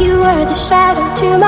You were the shadow to my